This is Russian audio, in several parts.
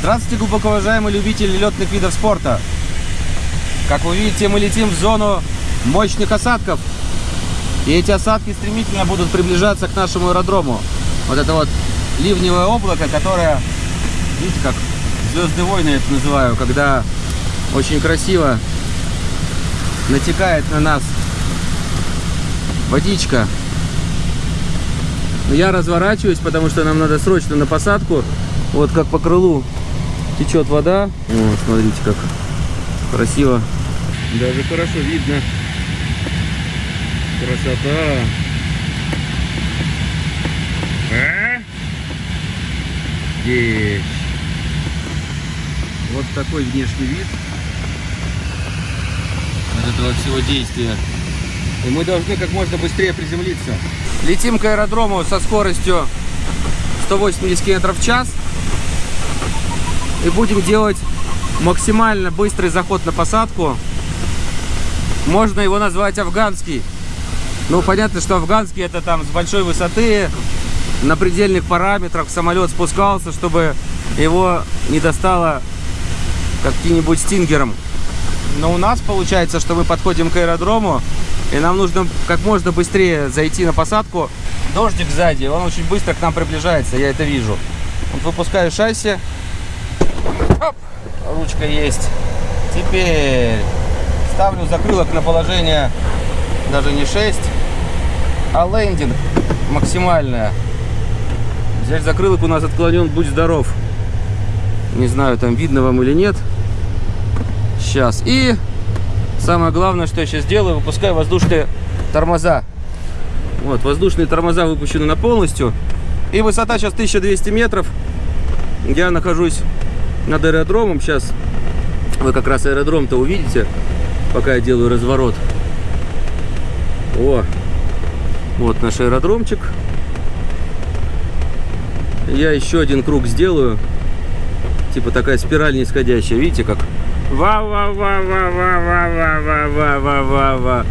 Здравствуйте, глубоко уважаемые любители летных видов спорта. Как вы видите, мы летим в зону мощных осадков. И эти осадки стремительно будут приближаться к нашему аэродрому. Вот это вот ливневое облако, которое, видите, как звезды войны это называю, когда очень красиво натекает на нас водичка. Я разворачиваюсь, потому что нам надо срочно на посадку. Вот как по крылу течет вода. О, смотрите, как красиво. Даже хорошо видно. Красота. А? Здесь. Вот такой внешний вид от этого всего действия. И мы должны как можно быстрее приземлиться. Летим к аэродрому со скоростью 180 км в час. И будем делать максимально быстрый заход на посадку. Можно его назвать афганский. Ну, понятно, что афганский это там с большой высоты, на предельных параметрах самолет спускался, чтобы его не достало каким-нибудь стингером. Но у нас получается, что мы подходим к аэродрому, и нам нужно как можно быстрее зайти на посадку. Дождик сзади, он очень быстро к нам приближается, я это вижу. Вот выпускаю шасси. Оп, ручка есть. Теперь ставлю закрылок на положение даже не 6, а лендинг максимальное. Здесь закрылок у нас отклонен, будь здоров. Не знаю, там видно вам или нет. Сейчас. И самое главное, что я сейчас делаю, выпускаю воздушные тормоза. Вот, воздушные тормоза выпущены на полностью. И высота сейчас 1200 метров. Я нахожусь над аэродромом. Сейчас вы как раз аэродром-то увидите, пока я делаю разворот. О, вот наш аэродромчик. Я еще один круг сделаю. Типа такая спираль нисходящая. Видите, как? ва ва ва ва ва ва ва ва ва ва ва ва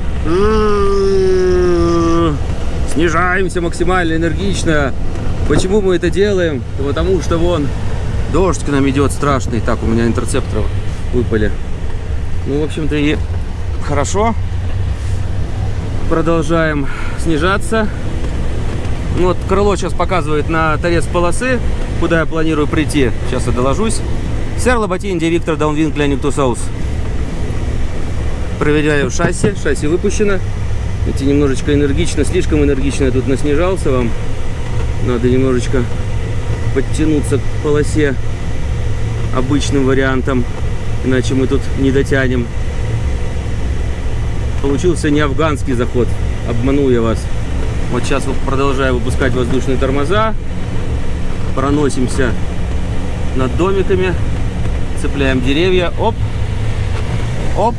Снижаемся максимально энергично. Почему мы это делаем? Потому что вон дождь к нам идет страшный. Так, у меня интерцепторы выпали. Ну, в общем-то, и хорошо. Продолжаем снижаться. Ну, вот крыло сейчас показывает на торец полосы, куда я планирую прийти. Сейчас я доложусь. Сэр Лоботин, Виктор Даунвинг, Леник Тусаус. Проверяю шасси. Шасси выпущено. Эти немножечко энергично, слишком энергично я тут наснижался вам. Надо немножечко подтянуться к полосе обычным вариантом, иначе мы тут не дотянем. Получился не афганский заход, обманул я вас. Вот сейчас продолжаю выпускать воздушные тормоза, проносимся над домиками, цепляем деревья, оп, оп,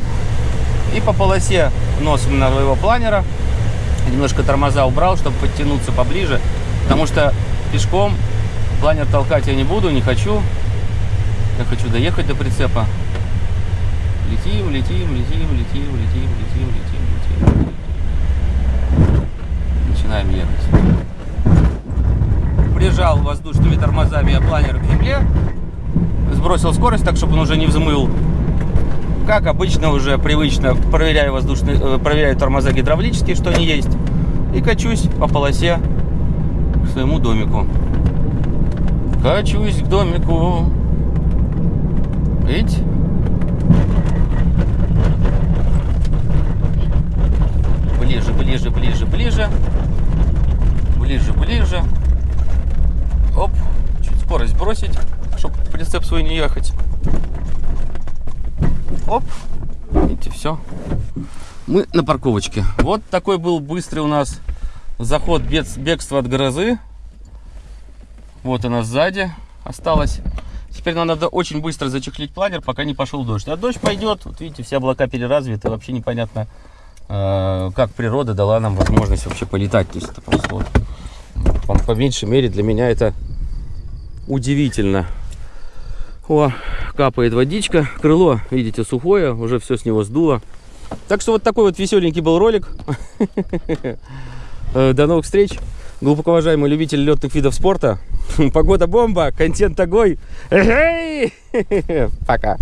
и по полосе носом моего планера. Немножко тормоза убрал, чтобы подтянуться поближе, потому что пешком планер толкать я не буду, не хочу. Я хочу доехать до прицепа. Летим, летим, летим, летим, летим, летим, летим, летим. Начинаем ехать. Прижал воздушными тормозами я планер к земле. Сбросил скорость так, чтобы он уже не взмыл. Как обычно уже привычно проверяю воздушные, э, проверяю тормоза гидравлические, что они есть. И качусь по полосе к своему домику. Качусь к домику. Ведь ближе, ближе, ближе, ближе. Ближе, ближе. Оп. Чуть скорость бросить, чтобы прицеп свой не ехать. Оп. Видите, все. Мы на парковочке. Вот такой был быстрый у нас заход бегства от грозы. Вот она сзади осталась. Теперь нам надо очень быстро зачехлить планер, пока не пошел дождь. А дождь пойдет. Вот видите, все облака переразвиты. Вообще непонятно, э, как природа дала нам возможность вообще полетать. То есть это просто вот, по, по меньшей мере для меня это удивительно. О, капает водичка. Крыло, видите, сухое. Уже все с него сдуло. Так что вот такой вот веселенький был ролик. Э, до новых встреч. Глубоко уважаемые любители летных видов спорта. Погода бомба, контент огонь. Пока.